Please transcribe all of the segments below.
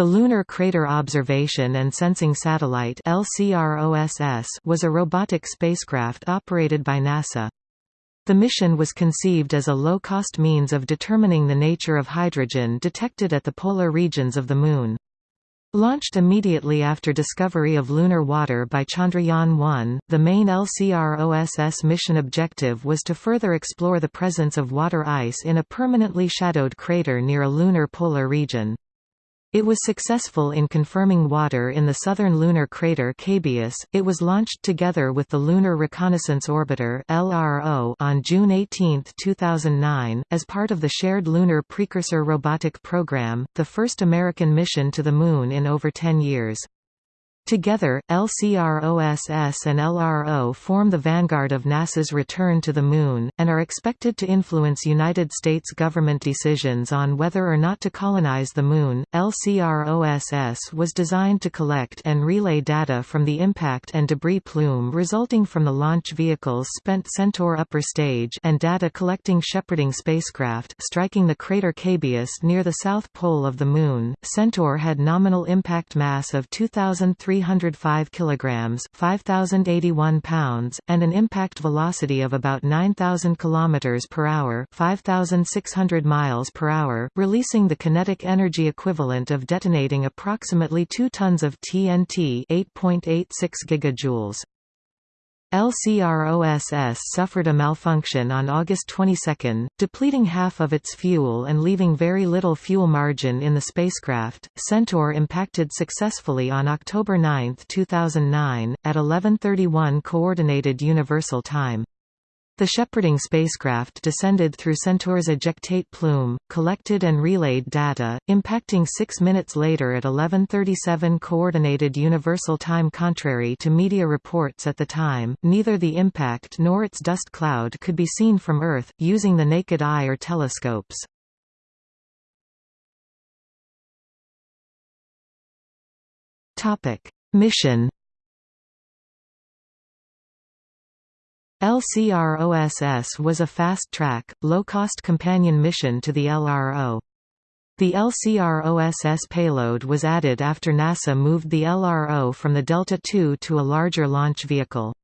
The Lunar Crater Observation and Sensing Satellite was a robotic spacecraft operated by NASA. The mission was conceived as a low-cost means of determining the nature of hydrogen detected at the polar regions of the Moon. Launched immediately after discovery of lunar water by Chandrayaan-1, the main LCROSS mission objective was to further explore the presence of water ice in a permanently shadowed crater near a lunar polar region. It was successful in confirming water in the southern lunar crater Cabeus. It was launched together with the Lunar Reconnaissance Orbiter (LRO) on June 18, 2009, as part of the Shared Lunar Precursor Robotic Program, the first American mission to the Moon in over 10 years. Together, LCROSS and LRO form the vanguard of NASA's return to the Moon, and are expected to influence United States government decisions on whether or not to colonize the Moon. LCROSS was designed to collect and relay data from the impact and debris plume resulting from the launch vehicle's spent Centaur upper stage and data collecting shepherding spacecraft striking the crater Cabeus near the south pole of the Moon. Centaur had nominal impact mass of 2,300 305 kilograms, 5081 pounds, and an impact velocity of about 9000 kilometers per hour, 5600 miles per hour, releasing the kinetic energy equivalent of detonating approximately 2 tons of TNT, 8.86 gigajoules. LCROSS suffered a malfunction on August 22, depleting half of its fuel and leaving very little fuel margin in the spacecraft. Centaur impacted successfully on October 9, 2009, at 11:31 Coordinated Universal Time. The shepherding spacecraft descended through Centaur's ejectate plume, collected and relayed data, impacting six minutes later at 11.37 Coordinated Universal Time Contrary to media reports at the time, neither the impact nor its dust cloud could be seen from Earth, using the naked eye or telescopes. Topic: Mission LCROSS was a fast-track, low-cost companion mission to the LRO. The LCROSS payload was added after NASA moved the LRO from the Delta II to a larger launch vehicle.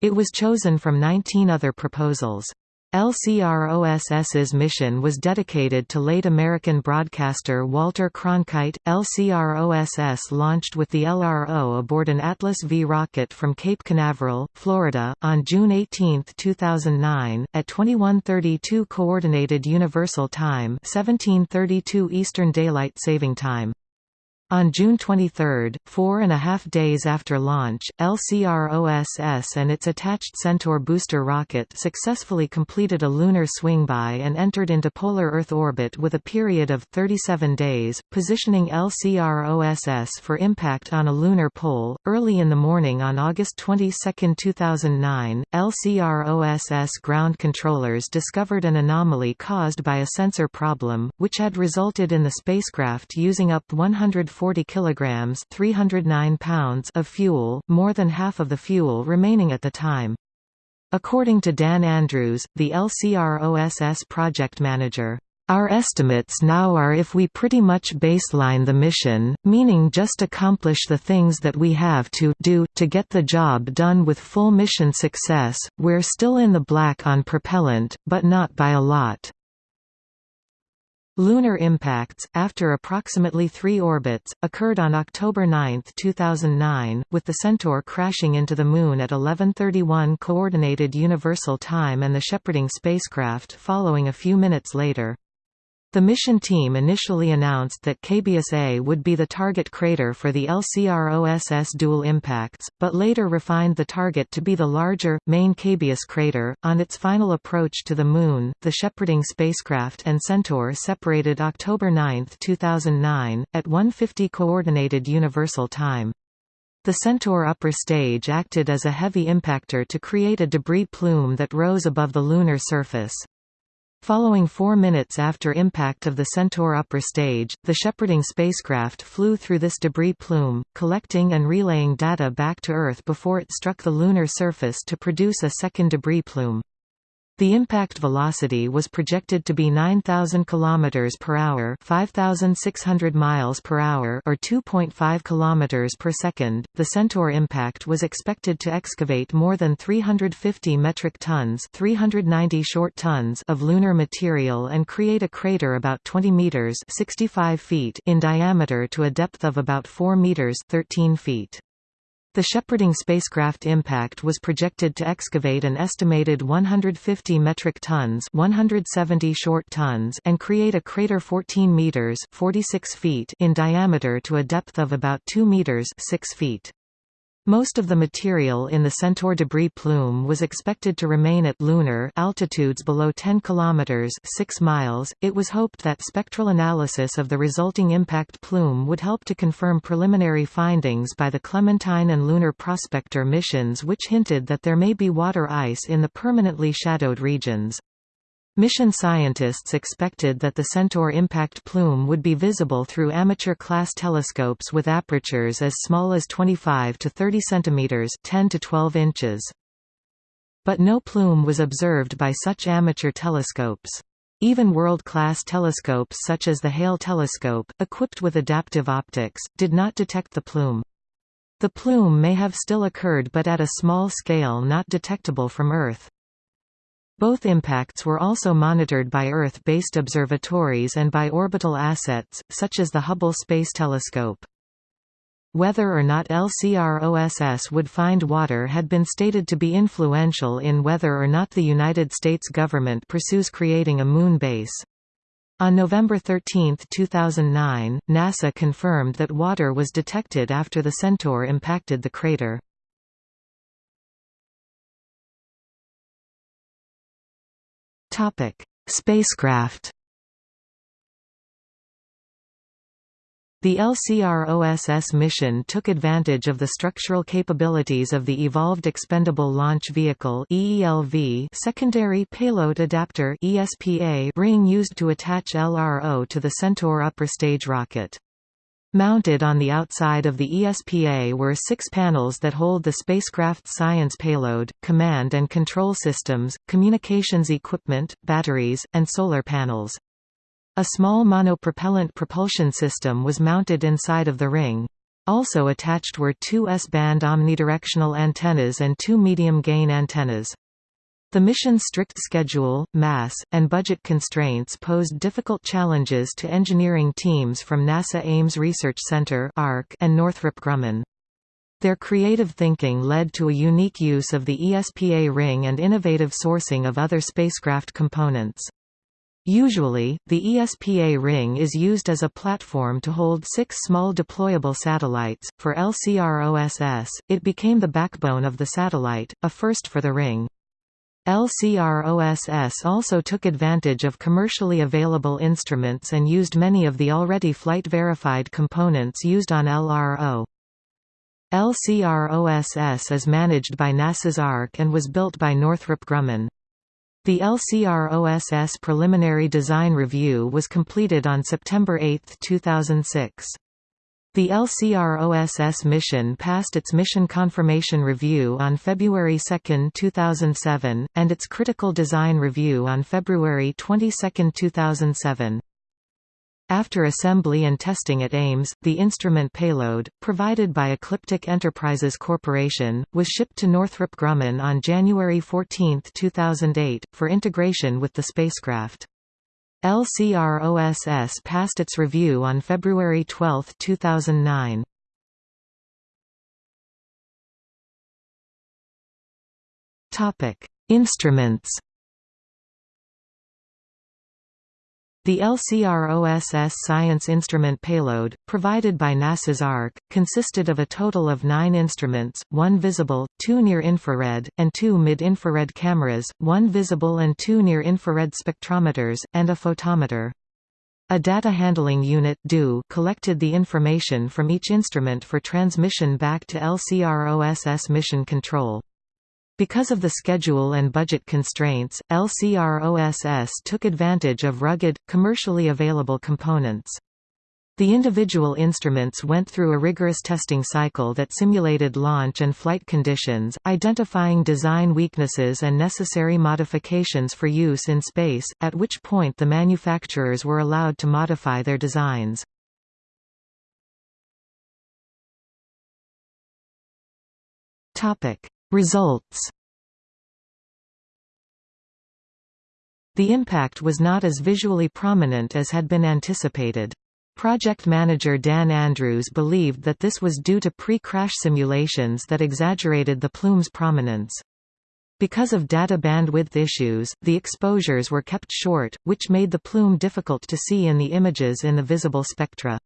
It was chosen from 19 other proposals. LCROSS's mission was dedicated to late American broadcaster Walter Cronkite. LCROSS launched with the LRO aboard an Atlas V rocket from Cape Canaveral, Florida, on June 18, 2009, at 21:32 Coordinated Universal Time, 17:32 Eastern Daylight Saving Time. On June 23, four and a half days after launch, LCROSS and its attached Centaur booster rocket successfully completed a lunar swingby and entered into polar Earth orbit with a period of 37 days, positioning LCROSS for impact on a lunar pole. Early in the morning on August 22, 2009, LCROSS ground controllers discovered an anomaly caused by a sensor problem, which had resulted in the spacecraft using up 140 40 kilograms 309 pounds of fuel, more than half of the fuel remaining at the time. According to Dan Andrews, the LCROSS project manager, our estimates now are if we pretty much baseline the mission, meaning just accomplish the things that we have to do, to get the job done with full mission success, we're still in the black on propellant, but not by a lot. Lunar impacts, after approximately three orbits, occurred on October 9, 2009, with the Centaur crashing into the Moon at 11.31 Coordinated Universal Time and the shepherding spacecraft following a few minutes later. The mission team initially announced that Cabeus A would be the target crater for the LCROSS dual impacts, but later refined the target to be the larger, main Cabeus crater. On its final approach to the Moon, the shepherding spacecraft and Centaur separated October 9, 2009, at 1:50 Coordinated Universal Time. The Centaur upper stage acted as a heavy impactor to create a debris plume that rose above the lunar surface. Following four minutes after impact of the Centaur upper stage, the shepherding spacecraft flew through this debris plume, collecting and relaying data back to Earth before it struck the lunar surface to produce a second debris plume. The impact velocity was projected to be 9000 km per hour, 5600 miles per hour or 2.5 km per second. The Centaur impact was expected to excavate more than 350 metric tons, 390 short tons of lunar material and create a crater about 20 meters, 65 feet in diameter to a depth of about 4 meters, 13 feet. The shepherding spacecraft impact was projected to excavate an estimated 150 metric tons 170 short tons and create a crater 14 meters 46 feet in diameter to a depth of about 2 meters 6 feet. Most of the material in the Centaur debris plume was expected to remain at lunar altitudes below 10 km 6 miles. It was hoped that spectral analysis of the resulting impact plume would help to confirm preliminary findings by the Clementine and Lunar Prospector missions which hinted that there may be water ice in the permanently shadowed regions. Mission scientists expected that the Centaur impact plume would be visible through amateur-class telescopes with apertures as small as 25 to 30 cm 10 to 12 inches. But no plume was observed by such amateur telescopes. Even world-class telescopes such as the Hale telescope, equipped with adaptive optics, did not detect the plume. The plume may have still occurred but at a small scale not detectable from Earth. Both impacts were also monitored by Earth-based observatories and by orbital assets, such as the Hubble Space Telescope. Whether or not LCROSS would find water had been stated to be influential in whether or not the United States government pursues creating a moon base. On November 13, 2009, NASA confirmed that water was detected after the Centaur impacted the crater. Topic: Spacecraft. The LCROSS mission took advantage of the structural capabilities of the Evolved Expendable Launch Vehicle (EELV) secondary payload adapter (ESPA) ring used to attach LRO to the Centaur upper stage rocket. Mounted on the outside of the ESPA were six panels that hold the spacecraft's science payload, command and control systems, communications equipment, batteries, and solar panels. A small monopropellant propulsion system was mounted inside of the ring. Also attached were two S-band omnidirectional antennas and two medium-gain antennas. The mission's strict schedule, mass, and budget constraints posed difficult challenges to engineering teams from NASA Ames Research Center and Northrop Grumman. Their creative thinking led to a unique use of the ESPA ring and innovative sourcing of other spacecraft components. Usually, the ESPA ring is used as a platform to hold six small deployable satellites. For LCROSS, it became the backbone of the satellite, a first for the ring. LCROSS also took advantage of commercially available instruments and used many of the already flight-verified components used on LRO. LCROSS is managed by NASA's ARC and was built by Northrop Grumman. The LCROSS preliminary design review was completed on September 8, 2006. The LCROSS mission passed its mission confirmation review on February 2, 2007, and its critical design review on February 22, 2007. After assembly and testing at Ames, the instrument payload, provided by Ecliptic Enterprises Corporation, was shipped to Northrop Grumman on January 14, 2008, for integration with the spacecraft. LCROSS passed its review on February 12, 2009. Topic: Instruments The LCROSS Science Instrument Payload, provided by NASA's ARC, consisted of a total of nine instruments, one visible, two near-infrared, and two mid-infrared cameras, one visible and two near-infrared spectrometers, and a photometer. A data handling unit collected the information from each instrument for transmission back to LCROSS mission control. Because of the schedule and budget constraints, LCROSS took advantage of rugged, commercially available components. The individual instruments went through a rigorous testing cycle that simulated launch and flight conditions, identifying design weaknesses and necessary modifications for use in space, at which point the manufacturers were allowed to modify their designs. Results The impact was not as visually prominent as had been anticipated. Project manager Dan Andrews believed that this was due to pre-crash simulations that exaggerated the plume's prominence. Because of data bandwidth issues, the exposures were kept short, which made the plume difficult to see in the images in the visible spectra.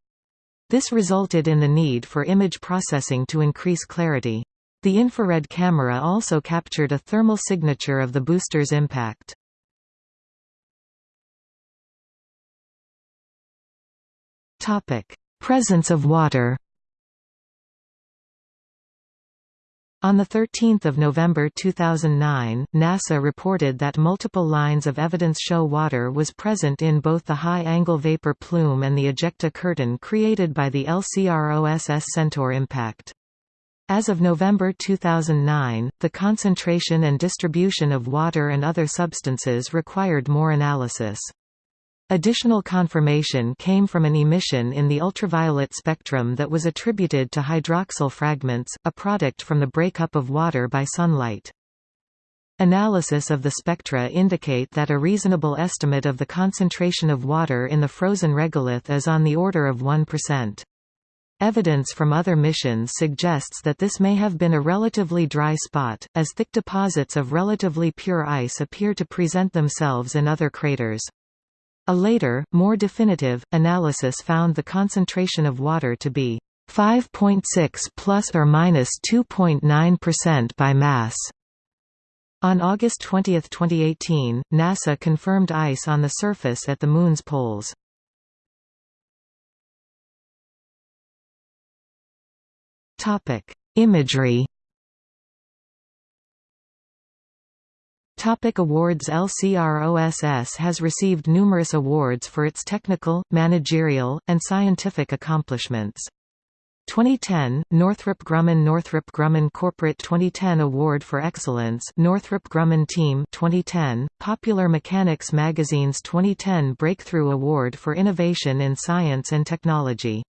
This resulted in the need for image processing to increase clarity. The infrared camera also captured a thermal signature of the booster's impact. Presence of water On 13 November 2009, NASA reported that multiple lines of evidence show water was present in both the high-angle vapor plume and the ejecta curtain created by the LCROSS Centaur impact. As of November 2009, the concentration and distribution of water and other substances required more analysis. Additional confirmation came from an emission in the ultraviolet spectrum that was attributed to hydroxyl fragments, a product from the breakup of water by sunlight. Analysis of the spectra indicate that a reasonable estimate of the concentration of water in the frozen regolith is on the order of 1%. Evidence from other missions suggests that this may have been a relatively dry spot, as thick deposits of relatively pure ice appear to present themselves in other craters. A later, more definitive, analysis found the concentration of water to be 5.6 plus or minus 2.9% by mass. On August 20, 2018, NASA confirmed ice on the surface at the Moon's poles. Imagery. Topic awards. LCROSS has received numerous awards for its technical, managerial, and scientific accomplishments. 2010 Northrop Grumman Northrop Grumman Corporate 2010 Award for Excellence Northrop Grumman Team 2010 Popular Mechanics Magazine's 2010 Breakthrough Award for Innovation in Science and Technology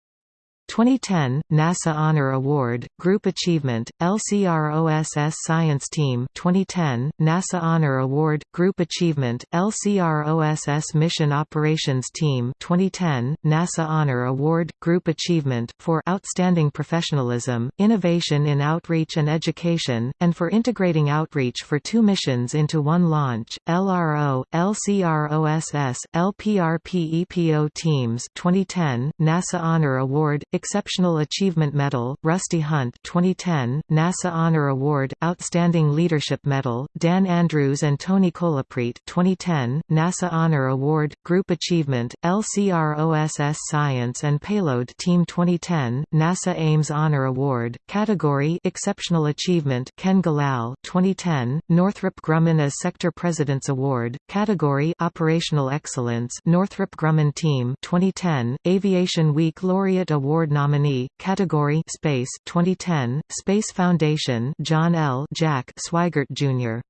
2010 NASA Honor Award, Group Achievement, LCROSS Science Team 2010 NASA Honor Award, Group Achievement, LCROSS Mission Operations Team 2010 NASA Honor Award, Group Achievement for outstanding professionalism, innovation in outreach and education, and for integrating outreach for two missions into one launch. LRO, LCROSS, LPRPEPO teams 2010 NASA Honor Award Exceptional Achievement Medal, Rusty Hunt 2010, NASA Honor Award, Outstanding Leadership Medal, Dan Andrews and Tony Colaprete 2010, NASA Honor Award, Group Achievement, LCROSS Science and Payload Team 2010, NASA Ames Honor Award, Category Exceptional Achievement Ken Galal 2010, Northrop Grumman as Sector President's Award, Category Operational Excellence Northrop Grumman Team 2010, Aviation Week Laureate Award Award nominee, category Space 2010, Space Foundation John L. Jack Swigert Jr.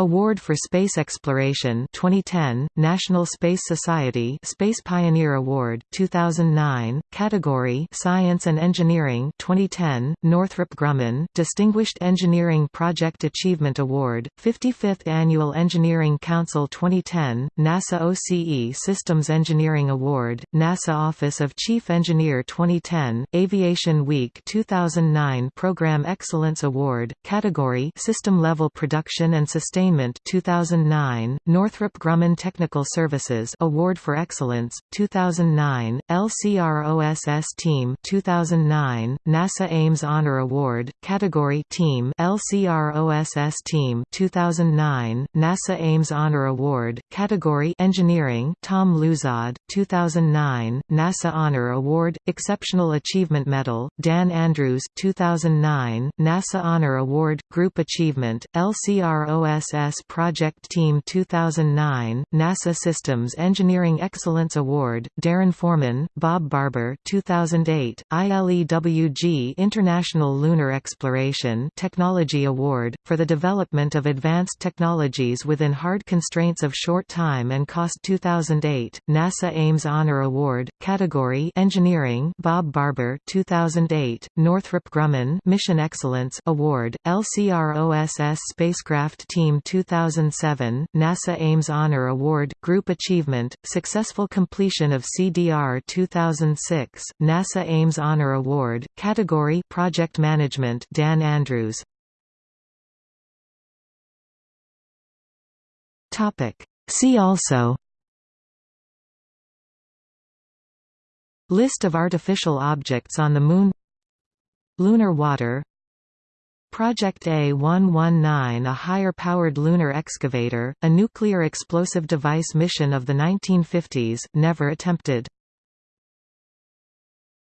Award for Space Exploration 2010 National Space Society Space Pioneer Award 2009 category Science and Engineering 2010 Northrop Grumman Distinguished Engineering Project Achievement Award 55th Annual Engineering Council 2010 NASA OCE Systems Engineering Award NASA Office of Chief Engineer 2010 Aviation Week 2009 Program Excellence Award category System Level Production and Sustainment Entertainment 2009, Northrop Grumman Technical Services Award for Excellence 2009, LCROSS Team 2009, NASA Ames Honor Award category Team LCROSS Team 2009, NASA Ames Honor Award category Engineering Tom Luzad 2009, NASA Honor Award Exceptional Achievement Medal Dan Andrews 2009, NASA Honor Award Group Achievement LCROSS OSS Project Team 2009, NASA Systems Engineering Excellence Award, Darren Foreman, Bob Barber 2008, ILEWG International Lunar Exploration Technology Award, for the development of advanced technologies within hard constraints of short time and cost 2008, NASA Ames Honor Award, category Engineering Bob Barber 2008, Northrop Grumman Mission Excellence Award, LCROSS Spacecraft Team 2007, NASA Ames Honor Award, Group Achievement, Successful Completion of CDR 2006, NASA Ames Honor Award, Category Project Management Dan Andrews. Topic. See also. List of artificial objects on the Moon. Lunar water Project A119 a higher-powered lunar excavator, a nuclear explosive device mission of the 1950s, never attempted